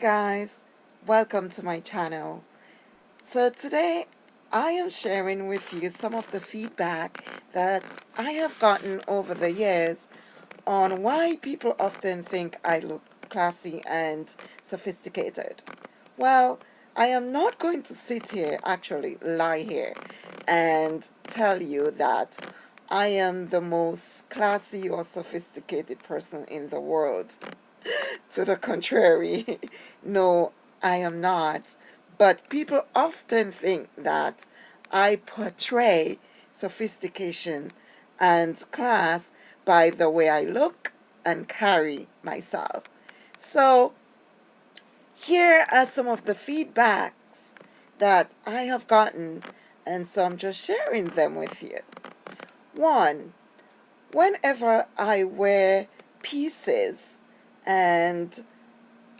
Guys, welcome to my channel. So today I am sharing with you some of the feedback that I have gotten over the years on why people often think I look classy and sophisticated. Well, I am not going to sit here, actually lie here, and tell you that I am the most classy or sophisticated person in the world. to the contrary, no, I am not. But people often think that I portray sophistication and class by the way I look and carry myself. So here are some of the feedbacks that I have gotten and so I'm just sharing them with you. One, whenever I wear pieces and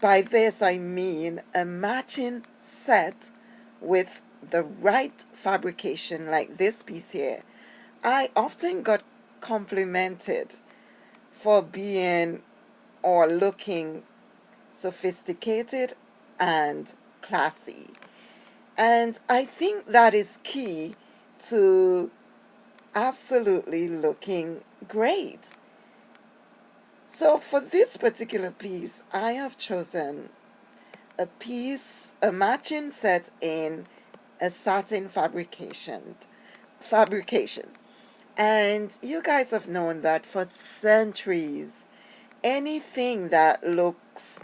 by this I mean a matching set with the right fabrication like this piece here. I often got complimented for being or looking sophisticated and classy. And I think that is key to absolutely looking great. So for this particular piece, I have chosen a piece, a matching set in a satin fabrication. fabrication. And you guys have known that for centuries, anything that looks,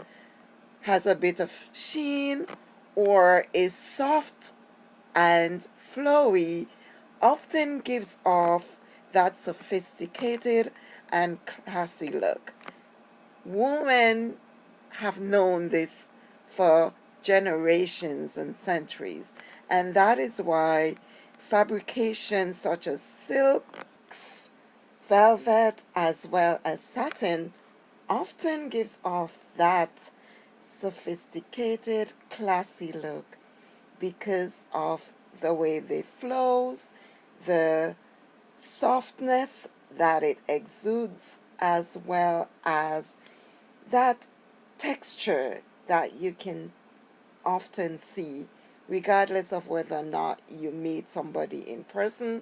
has a bit of sheen or is soft and flowy often gives off that sophisticated and classy look. Women have known this for generations and centuries and that is why fabrications such as silks, velvet as well as satin often gives off that sophisticated classy look because of the way they flows, the softness that it exudes as well as that texture that you can often see regardless of whether or not you meet somebody in person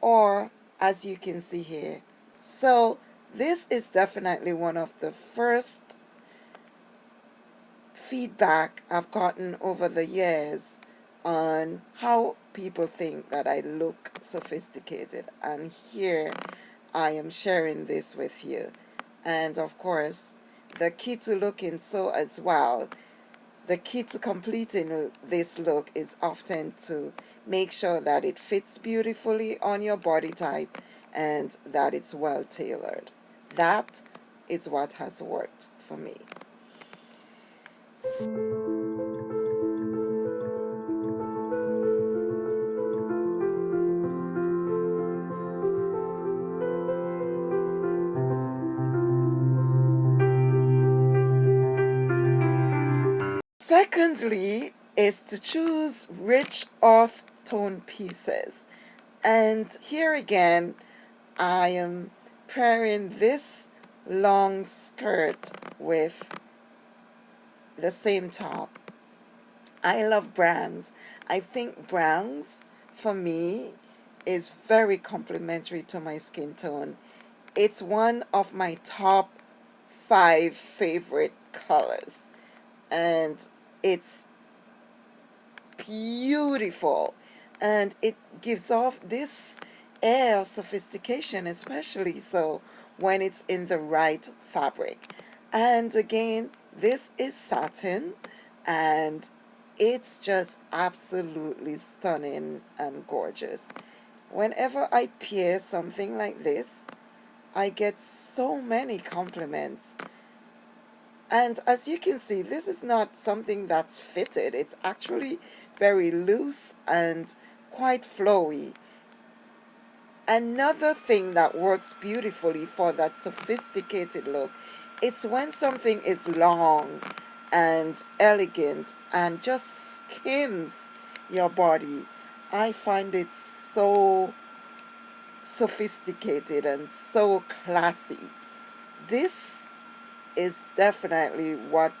or as you can see here. So this is definitely one of the first feedback I've gotten over the years on how people think that I look sophisticated and here I am sharing this with you. And of course the key to looking so as well the key to completing this look is often to make sure that it fits beautifully on your body type and that it's well tailored. That is what has worked for me Secondly is to choose rich earth tone pieces. And here again, I am pairing this long skirt with the same top. I love browns. I think browns, for me, is very complementary to my skin tone. It's one of my top five favorite colors. And it's beautiful. And it gives off this air of sophistication, especially so when it's in the right fabric. And again, this is satin and it's just absolutely stunning and gorgeous. Whenever I pair something like this, I get so many compliments. And as you can see, this is not something that's fitted. It's actually very loose and quite flowy. Another thing that works beautifully for that sophisticated look it's when something is long and elegant and just skims your body. I find it so sophisticated and so classy. This is definitely what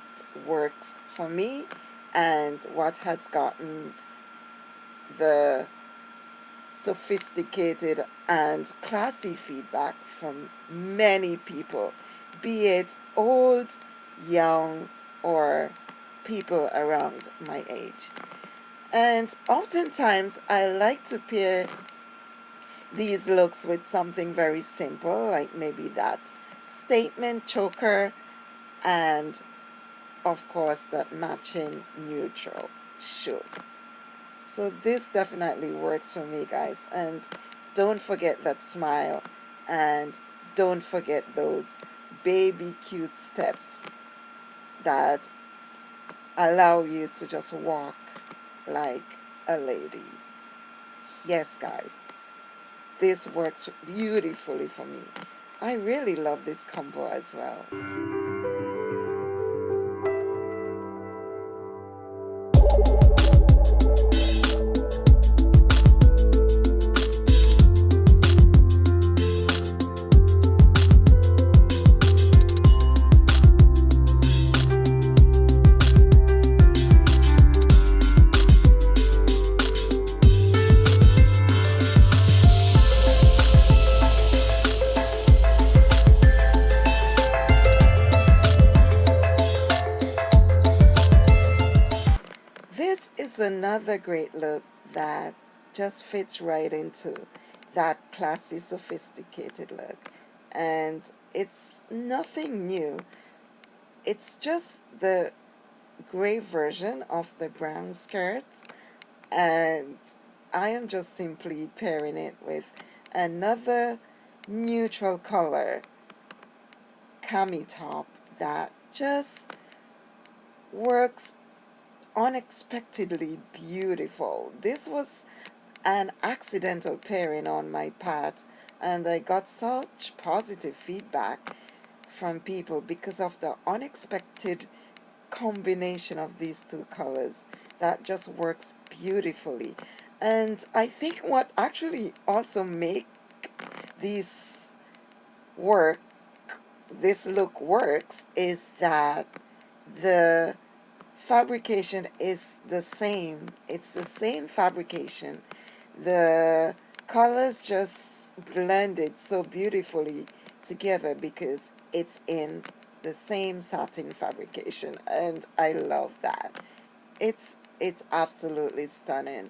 works for me and what has gotten the sophisticated and classy feedback from many people, be it old, young, or people around my age. And oftentimes I like to pair these looks with something very simple, like maybe that statement choker and of course that matching neutral shoe. So this definitely works for me guys and don't forget that smile and don't forget those baby cute steps that allow you to just walk like a lady. Yes guys, this works beautifully for me. I really love this combo as well. Another great look that just fits right into that classy sophisticated look. And it's nothing new. It's just the gray version of the brown skirt. And I am just simply pairing it with another neutral color cami top that just works unexpectedly beautiful. This was an accidental pairing on my part and I got such positive feedback from people because of the unexpected combination of these two colors that just works beautifully and I think what actually also make this work this look works is that the fabrication is the same. It's the same fabrication. The colors just blended so beautifully together because it's in the same satin fabrication and I love that. It's it's absolutely stunning.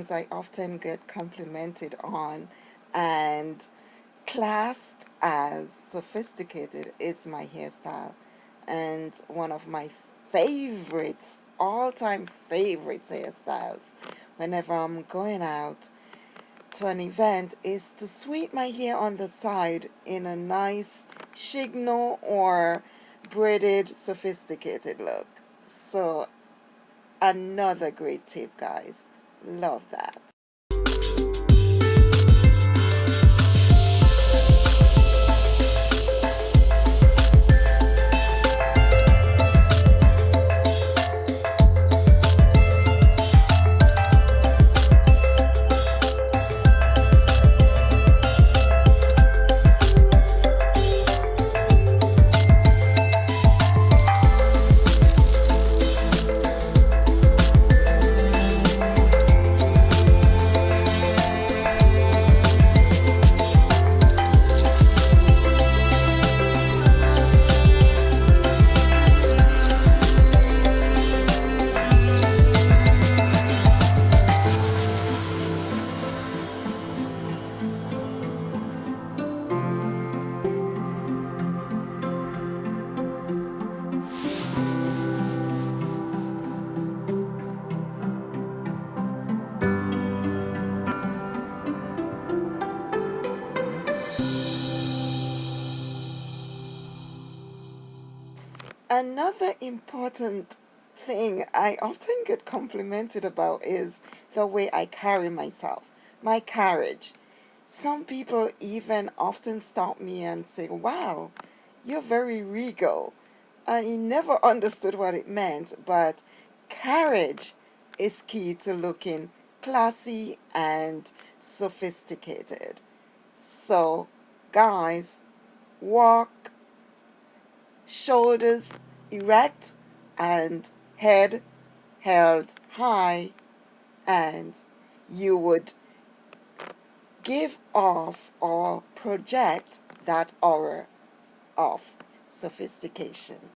Things I often get complimented on and classed as sophisticated is my hairstyle. And one of my favorites, all-time favorites hairstyles whenever I'm going out to an event is to sweep my hair on the side in a nice chignon or braided sophisticated look. So another great tip guys Love that. Another important thing I often get complimented about is the way I carry myself, my carriage. Some people even often stop me and say, wow, you're very regal. I never understood what it meant, but carriage is key to looking classy and sophisticated. So, guys, walk, shoulders erect, and head held high, and you would give off or project that aura of sophistication.